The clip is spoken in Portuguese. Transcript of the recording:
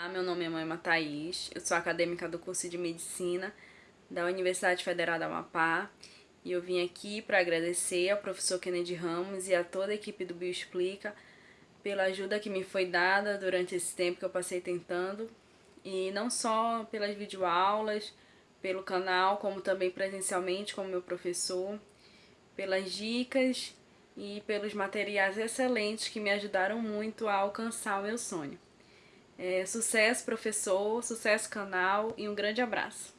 Olá, meu nome é Maima Thaís, eu sou acadêmica do curso de Medicina da Universidade Federal da Amapá. E eu vim aqui para agradecer ao professor Kennedy Ramos e a toda a equipe do Bioexplica pela ajuda que me foi dada durante esse tempo que eu passei tentando. E não só pelas videoaulas, pelo canal, como também presencialmente como meu professor, pelas dicas e pelos materiais excelentes que me ajudaram muito a alcançar o meu sonho. É, sucesso, professor, sucesso, canal e um grande abraço.